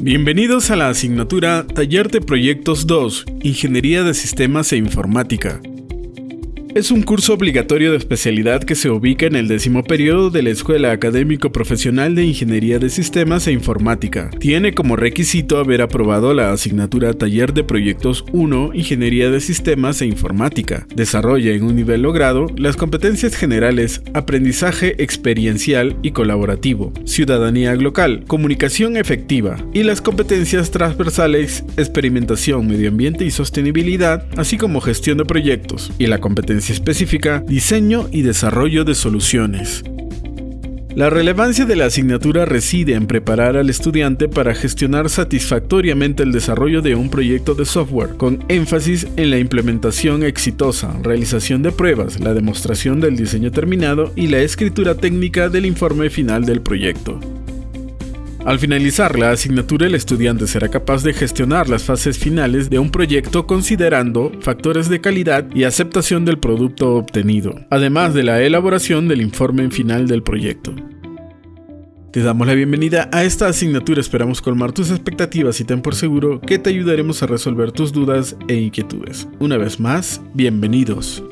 Bienvenidos a la asignatura Taller de Proyectos 2, Ingeniería de Sistemas e Informática. Es un curso obligatorio de especialidad que se ubica en el décimo periodo de la Escuela Académico Profesional de Ingeniería de Sistemas e Informática. Tiene como requisito haber aprobado la asignatura Taller de Proyectos 1 Ingeniería de Sistemas e Informática. Desarrolla en un nivel logrado las competencias generales, aprendizaje experiencial y colaborativo, ciudadanía local, comunicación efectiva y las competencias transversales, experimentación, medio ambiente y sostenibilidad, así como gestión de proyectos y la competencia específica, diseño y desarrollo de soluciones. La relevancia de la asignatura reside en preparar al estudiante para gestionar satisfactoriamente el desarrollo de un proyecto de software, con énfasis en la implementación exitosa, realización de pruebas, la demostración del diseño terminado y la escritura técnica del informe final del proyecto. Al finalizar la asignatura, el estudiante será capaz de gestionar las fases finales de un proyecto considerando factores de calidad y aceptación del producto obtenido, además de la elaboración del informe final del proyecto. Te damos la bienvenida a esta asignatura, esperamos colmar tus expectativas y ten por seguro que te ayudaremos a resolver tus dudas e inquietudes. Una vez más, bienvenidos.